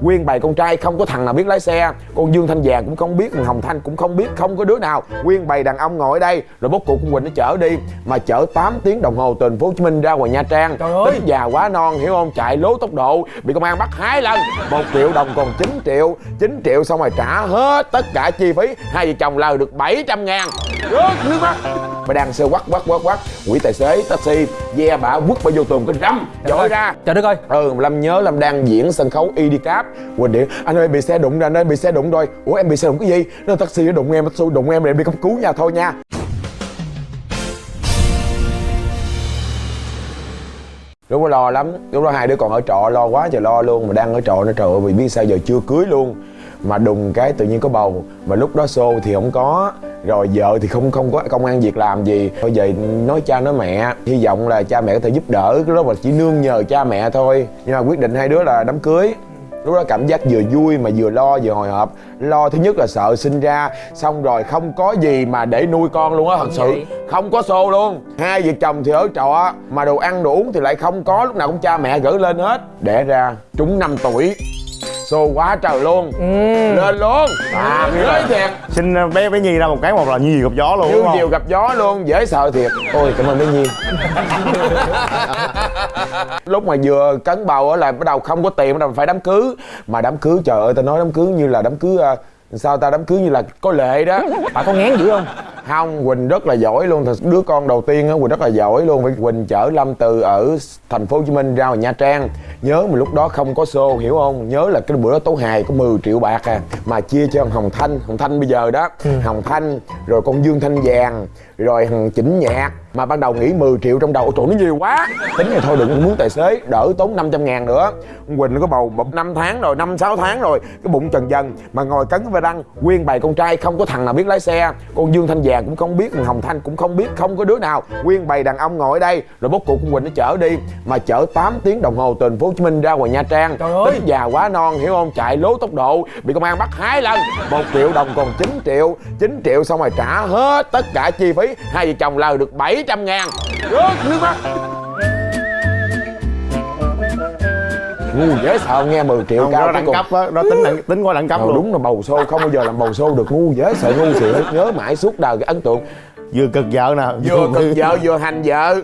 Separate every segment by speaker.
Speaker 1: nguyên bầy con trai không có thằng nào biết lái xe. Con dương thanh vàng cũng không biết hồng thanh cũng không biết không có đứa nào. Nguyên bầy đàn ông ngồi ở đây rồi bốc cuộc con quỳnh nó chở đi mà chở 8 tiếng đồng hồ từ thành phố hồ chí minh ra ngoài nha trang.
Speaker 2: Trời ơi!
Speaker 1: tính già quá non hiểu không? Chạy lố tốc độ bị công an bắt hai lần. Một triệu đồng còn 9 triệu. 9 triệu xong rồi trả hết tất cả chi phí. Hai vợ chồng lời được 700 ngàn. Rớt nước mắt mà đang sơ quắc quắc quắc quắc. Quỷ tài xế taxi. Ve bả quất bà vô tường cái răm dội ra.
Speaker 2: Trời đất ơi.
Speaker 1: Ừ lâm nhớ lâm đang diễn sân khấu idcap quỳnh điện anh ơi bị xe đụng rồi anh ơi bị xe đụng rồi. Ủa em bị xe đụng cái gì? Nó taxi nó đụng em taxi đụng em rồi em đi cấp cứu nha thôi nha. Lúc đó lo lắm. Lúc đó hai đứa còn ở trọ lo quá trời lo luôn. Mà đang ở trọ nó trời ơi vì biết sao giờ chưa cưới luôn. Mà đùng cái tự nhiên có bầu. Mà lúc đó xô thì không có rồi vợ thì không không có công an việc làm gì. Thôi về nói cha nói mẹ. Hy vọng là cha mẹ có thể giúp đỡ. Cái đó mà chỉ nương nhờ cha mẹ thôi. Nhưng mà quyết định hai đứa là đám cưới. Lúc đó cảm giác vừa vui mà vừa lo vừa hồi hộp. Lo thứ nhất là sợ sinh ra. Xong rồi không có gì mà để nuôi con luôn á thật sự.
Speaker 2: vậy?
Speaker 1: không có xô luôn. Hai vợ chồng thì ở trọ mà đồ ăn đồ uống thì lại không có. Lúc nào cũng cha mẹ gửi lên hết. Đẻ ra trúng 5 tuổi xô quá trời luôn.
Speaker 2: Ừ.
Speaker 1: lên luôn. À nói thiệt.
Speaker 3: Sinh ờ, bé bé nhi ra một cái một là nhi gặp gió luôn
Speaker 1: như chiều gặp gió luôn dễ sợ thiệt. Ôi cảm ơn bé nhi. Lúc mà vừa cấn bầu á là bắt đầu không có tiền bắt đầu phải đám cưới. Mà đám cưới trời ơi tao nói đám cưới như là đám cưới à, sao ta đám cưới như là có lệ đó.
Speaker 2: Bà có ngán dữ không
Speaker 1: không quỳnh rất là giỏi luôn. Thật đứa con đầu tiên á quỳnh rất là giỏi luôn. Vì quỳnh chở lâm từ ở thành phố hồ chí minh ra ngoài nha trang. Nhớ mà lúc đó không có xô hiểu không? Nhớ là cái bữa đó tố hài có 10 triệu bạc à mà chia cho hồng thanh. Hồng thanh bây giờ đó hồng thanh rồi con dương thanh vàng rồi thằng chỉnh nhạc. Mà ban đầu nghĩ 10 triệu trong đầu trời nó nhiều quá. Tính này thôi đừng có muốn tài xế đỡ tốn 500 ngàn nữa. Quỳnh nó có bầu năm tháng rồi năm sáu tháng rồi cái bụng trần dần mà ngồi cấn với răng nguyên bầy con trai không có thằng nào biết lái xe. Con dương thanh vàng cũng không biết thằng hồng thanh cũng không biết không có đứa nào. Nguyên bầy đàn ông ngồi ở đây rồi bốc cuộc con quỳnh nó chở đi mà chở 8 tiếng đồng hồ từ thành phố hồ chí minh ra ngoài nha trang.
Speaker 2: Trời ơi!
Speaker 1: tính già quá non hiểu không? Chạy lố tốc độ bị công an bắt hai lần. Một triệu đồng còn 9 triệu. 9 triệu xong rồi trả hết tất cả chi phí. Hai vợ chồng lời được 700 ngàn. Rớt nước mắt ngu dễ sợ nghe 10 triệu
Speaker 3: không
Speaker 1: cao
Speaker 3: đó đẳng
Speaker 1: cùng
Speaker 3: cấp á đó tính đẳng, tính qua đẳng cấp
Speaker 1: Ờ,
Speaker 3: luôn.
Speaker 1: đúng là bầu xô không bao giờ làm bầu xô được ngu dễ sợ ngu xỉu nhớ mãi suốt đời cái ấn tượng.
Speaker 3: Vừa cực vợ nè
Speaker 1: vừa cực vợ vừa hành vợ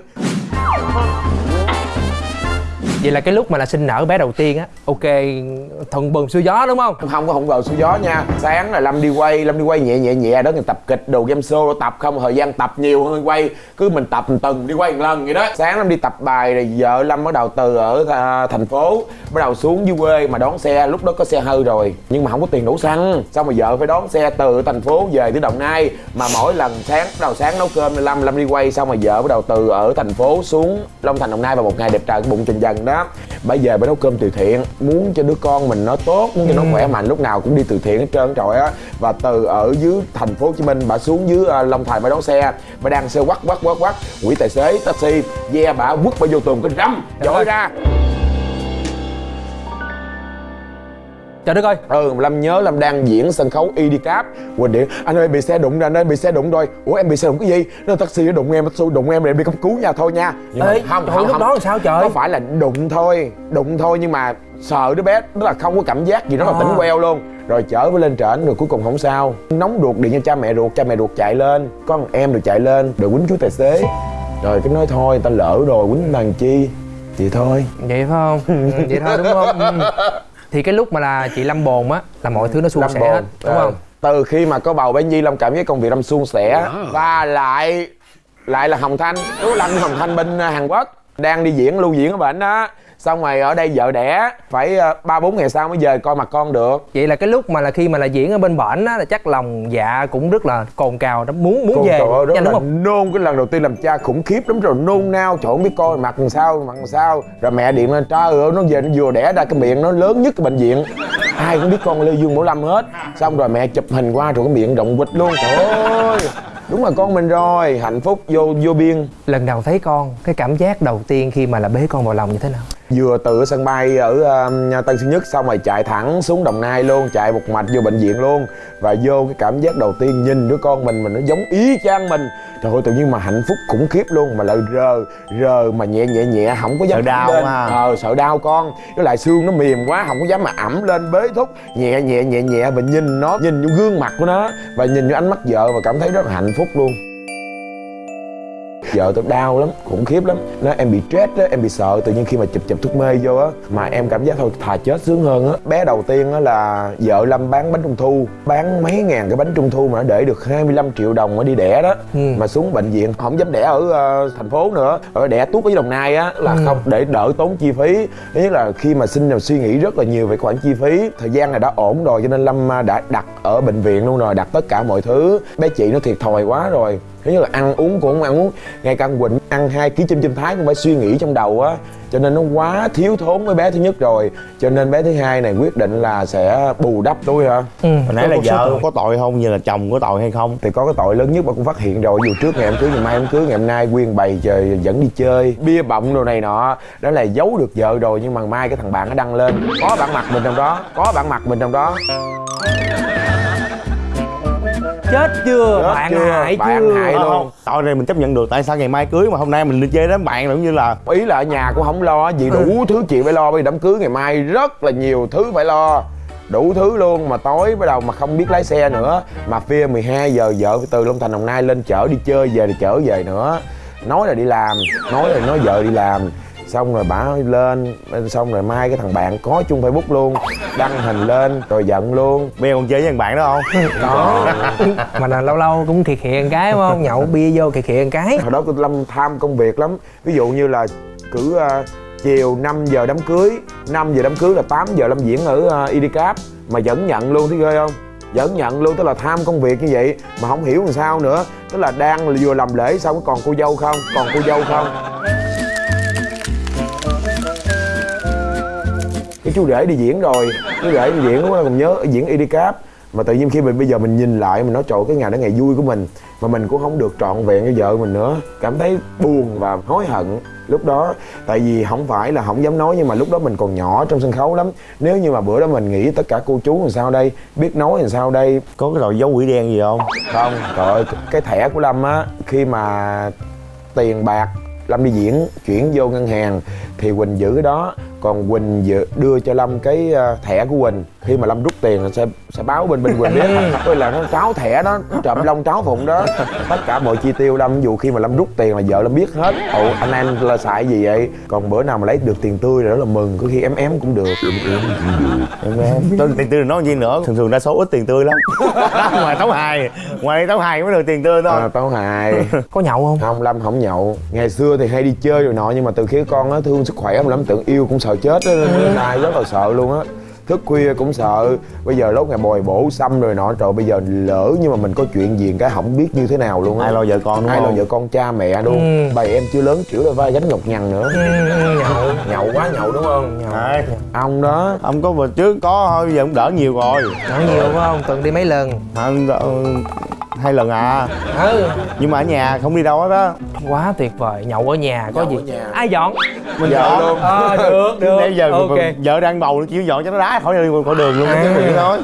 Speaker 2: vậy là cái lúc mà là sinh nở bé đầu tiên á, ok, thuận buồm xuôi gió đúng không?
Speaker 1: Không có hụng vào xuôi gió nha. Sáng là lâm đi quay, lâm đi quay nhẹ nhẹ nhẹ, đó người tập kịch đồ game show tập không, thời gian tập nhiều hơn quay. Cứ mình tập một tuần, đi quay một lần vậy đó. Sáng lâm đi tập bài rồi vợ lâm bắt đầu từ ở à, thành phố, bắt đầu xuống dưới quê mà đón xe. Lúc đó có xe hư rồi, nhưng mà không có tiền đủ xăng. Xong mà vợ phải đón xe từ thành phố về tới đồng nai. Mà mỗi lần sáng, bắt đầu sáng nấu cơm, lâm lâm đi quay, xong rồi vợ bắt đầu từ ở thành phố xuống long thành, đồng nai vào một ngày đẹp trời, bụng trình dần đó bây giờ bà nấu cơm từ thiện muốn cho đứa con mình nó tốt muốn cho nó khỏe mạnh lúc nào cũng đi từ thiện hết trơn trời á và từ ở dưới thành phố hồ chí minh bà xuống dưới uh, long thành bà đón xe bà đang xe quắc quắc quắc quắc. Quỷ tài xế taxi ve bả quất bà vô tường cái răm dội ra
Speaker 2: trời đất ơi.
Speaker 1: Ừ lâm nhớ lâm đang diễn sân khấu idcap quỳnh điện anh ơi bị xe đụng rồi anh ơi bị xe đụng rồi. Ủa em bị xe đụng cái gì? Nó taxi nó đụng em taxi đụng em rồi em đi cấp cứu nha thôi nha. Nhưng mà
Speaker 2: Ê, trời, lúc đó làm sao trời?
Speaker 1: có phải là đụng thôi đụng thôi nhưng mà sợ đứa bé đó là không có cảm giác gì nó là
Speaker 2: À.
Speaker 1: tỉnh queo luôn. Rồi chở với lên trển rồi cuối cùng không sao. Nóng ruột điện cho cha mẹ ruột cha mẹ ruột chạy lên. Con em được chạy lên rồi quýnh chú tài xế. Rồi cái nói thôi ta lỡ rồi quýnh làm chi. Vậy thôi.
Speaker 2: Vậy phải không? Ừ, vậy thôi đúng không? Ừ. thì cái lúc mà là chị lâm bồn á là mọi thứ nó suôn
Speaker 1: Lâm
Speaker 2: sẻ hết đúng
Speaker 1: Ờ.
Speaker 2: không?
Speaker 1: từ khi mà có bầu bé nhi long cảm giác công việc lâm suôn sẻ và lại lại là hồng thanh. Chú lâm hồng thanh bên ờ, hàn quốc đang đi diễn lưu diễn ở bệnh đó xong rồi ở đây vợ đẻ phải ờ, ba bốn ngày sau mới về coi mặt con được.
Speaker 2: Vậy là cái lúc mà là khi mà là diễn ở bên bển á là chắc lòng dạ cũng rất là cồn cào đó muốn muốn
Speaker 1: Con
Speaker 2: về.
Speaker 1: trời ơi, rất
Speaker 2: nhanh đúng không?
Speaker 1: nôn. Cái lần đầu tiên làm cha khủng khiếp lắm rồi nôn nao trời không biết coi mặt làm sao mặt làm sao. Rồi mẹ điện lên trời ơi nó về nó vừa đẻ ra cái miệng nó lớn nhất cái bệnh viện. Ai cũng biết con lê dương bảo lâm hết. Xong rồi mẹ chụp hình qua rồi cái miệng rộng quịch luôn. Trời ơi đúng là con mình rồi. Hạnh phúc vô vô biên.
Speaker 2: Lần đầu thấy con cái cảm giác đầu tiên khi mà là bế con vào lòng như thế nào
Speaker 1: vừa từ sân bay ở uh, tân sơn nhất xong rồi chạy thẳng xuống đồng nai luôn chạy một mạch vô bệnh viện luôn và vô cái cảm giác đầu tiên nhìn đứa con mình mà nó giống ý chang mình trời ơi tự nhiên mà hạnh phúc khủng khiếp luôn mà lại rờ rờ mà nhẹ nhẹ nhẹ không có dám
Speaker 3: Sợ đau
Speaker 1: lên.
Speaker 3: ha.
Speaker 1: ờ sợ đau con với lại xương nó mềm quá không có dám mà ẩm lên bế thúc nhẹ nhẹ nhẹ nhẹ và nhìn nó nhìn vô gương mặt của nó và nhìn vô ánh mắt vợ và cảm thấy rất là hạnh phúc luôn vợ tôi đau lắm khủng khiếp lắm. Nó em bị stress á em bị sợ tự nhiên khi mà chụp chụp thuốc mê vô á mà em cảm giác thôi thà chết sướng hơn á. Bé đầu tiên á là vợ lâm bán bánh trung thu bán mấy ngàn cái bánh trung thu mà nó để được 25 triệu đồng mà đi đẻ đó.
Speaker 2: Ừ.
Speaker 1: mà xuống bệnh viện không dám đẻ ở ờ, thành phố nữa. Ở đẻ tuốt ở đồng nai á là
Speaker 2: Ừ.
Speaker 1: không để đỡ tốn chi phí. Thứ nhất là khi mà sinh là suy nghĩ rất là nhiều về khoản chi phí thời gian này đã ổn rồi cho nên lâm à, đã đặt ở bệnh viện luôn rồi đặt tất cả mọi thứ. Bé chị nó thiệt thòi quá rồi thứ nhất là ăn uống cũng không ăn uống ngay cả quỳnh ăn hai ký chim chim thái cũng phải suy nghĩ trong đầu á. Cho nên nó quá thiếu thốn với bé thứ nhất rồi. Cho nên bé thứ hai này quyết định là sẽ bù đắp tôi hả
Speaker 2: ừ.
Speaker 3: hồi nãy là vợ có tội không? Như là chồng có tội hay không?
Speaker 1: Thì có cái tội lớn nhất mà cũng phát hiện rồi. Dù trước ngày em cưới ngày mai em cưới ngày hôm nay quyên bày trời dẫn đi chơi bia bọng đồ này nọ. Đó là giấu được vợ rồi nhưng mà mai cái thằng bạn nó đăng lên. Có bản mặt mình trong đó có bản mặt mình trong đó
Speaker 2: chết chưa
Speaker 1: Chết
Speaker 2: bạn
Speaker 1: chưa?
Speaker 2: hại
Speaker 1: Bạn
Speaker 2: chưa
Speaker 1: hại.
Speaker 3: Ờ,
Speaker 1: luôn.
Speaker 3: không, tội này mình chấp nhận được tại sao ngày mai cưới mà hôm nay mình đi chơi đám bạn là cũng như là
Speaker 1: ý là ở nhà cũng không lo gì đủ thứ chuyện phải lo bây giờ đám cưới ngày mai rất là nhiều thứ phải lo đủ thứ luôn mà tối bắt đầu mà không biết lái xe nữa mà phia 12 giờ vợ từ Long Thành Đồng Nai lên chở đi chơi về thì chở về nữa nói là đi làm nói là nói vợ đi làm xong rồi bả lên xong rồi mai cái thằng bạn có chung facebook luôn đăng hình lên rồi giận luôn.
Speaker 3: Bây giờ còn chơi với thằng bạn đó không?
Speaker 2: Đó mà là lâu lâu cũng thiệt hiện cái đúng không? Nhậu bia vô thiệt hiện cái.
Speaker 1: Hồi đó tôi lâm tham công việc lắm. Ví dụ như là cứ à, chiều 5 giờ đám cưới 5 giờ đám cưới là 8 giờ lâm diễn ở uh, Idicap. Mà vẫn nhận luôn thấy ghê không? Vẫn nhận luôn tức là tham công việc như vậy mà không hiểu làm sao nữa. Tức là đang vừa làm lễ xong còn cô dâu không? Còn cô dâu không cái chú rể đi diễn rồi. Chú rể đi diễn đó còn nhớ diễn Idicap. Mà tự nhiên khi mình bây giờ mình nhìn lại mình nói trời cái ngày đó ngày vui của mình. Mà mình cũng không được trọn vẹn với vợ mình nữa. Cảm thấy buồn và hối hận lúc đó. Tại vì không phải là không dám nói nhưng mà lúc đó mình còn nhỏ trong sân khấu lắm. Nếu như mà bữa đó mình nghĩ tất cả cô chú làm sao đây biết nói làm sao đây.
Speaker 3: Có cái tội dấu quỷ đen gì không?
Speaker 1: Không. Trời ơi cái thẻ của lâm á khi mà tiền bạc lâm đi diễn chuyển vô ngân hàng thì quỳnh giữ cái đó. Còn quỳnh dự- đưa cho lâm cái ờ, thẻ của quỳnh. Khi mà lâm rút tiền là sẽ sẽ báo bên bên quỳnh biết. Tôi là nó tráo thẻ đó nó trộm lông tráo phụng đó. Tất cả mọi chi tiêu lâm dù khi mà lâm rút tiền là vợ lâm biết hết. Ồ anh em là xài gì vậy? Còn bữa nào mà lấy được tiền tươi rồi đó là mừng. Có khi ém ém cũng được.
Speaker 3: Em em tôi tiền tươi nói gì nữa? Thường thường đa số ít tiền tươi lắm. Ngoài tấu hài. Ngoài tấu hài mới được tiền tươi thôi.
Speaker 1: À, tao hài.
Speaker 2: Có nhậu không?
Speaker 1: Không lâm không nhậu. Ngày xưa thì hay đi chơi rồi nọ nhưng mà từ khi con á thương sức khỏe không lâm tưởng yêu cũng sợ chết á nên nay rất là sợ luôn á. Thức khuya cũng sợ bây giờ lúc ngày bồi bổ xăm rồi nọ trời bây giờ lỡ nhưng mà mình có chuyện gì cái không biết như thế nào luôn á.
Speaker 3: Ai lo vợ con đúng
Speaker 1: ai lo
Speaker 3: không?
Speaker 1: vợ con cha mẹ luôn.
Speaker 2: Ừ.
Speaker 1: bầy em chưa lớn chịu là vai gánh nhọc nhằn nữa.
Speaker 2: Ừ, nhậu
Speaker 1: nhậu quá nhậu đúng không?
Speaker 2: Nhậu.
Speaker 3: Đấy.
Speaker 1: ông đó.
Speaker 3: Ông có bữa trước có thôi giờ cũng đỡ nhiều rồi.
Speaker 2: Nhậu nhiều phải không? Tuần đi mấy lần?
Speaker 3: Anh, ờ, hai lần à?
Speaker 2: Ừ.
Speaker 3: Nhưng mà ở nhà không đi đâu hết á.
Speaker 2: Quá tuyệt vời nhậu ở nhà có
Speaker 1: Nhậu
Speaker 2: gì?
Speaker 1: ở nhà.
Speaker 2: ai dọn?
Speaker 3: Mình
Speaker 1: Vợ
Speaker 3: dọn.
Speaker 1: luôn.
Speaker 2: ờ được được.
Speaker 3: Nãy giờ
Speaker 2: ok.
Speaker 3: vợ đang bầu nó chịu dọn cho nó đá khỏi đi khỏi đường luôn
Speaker 2: À.
Speaker 3: thôi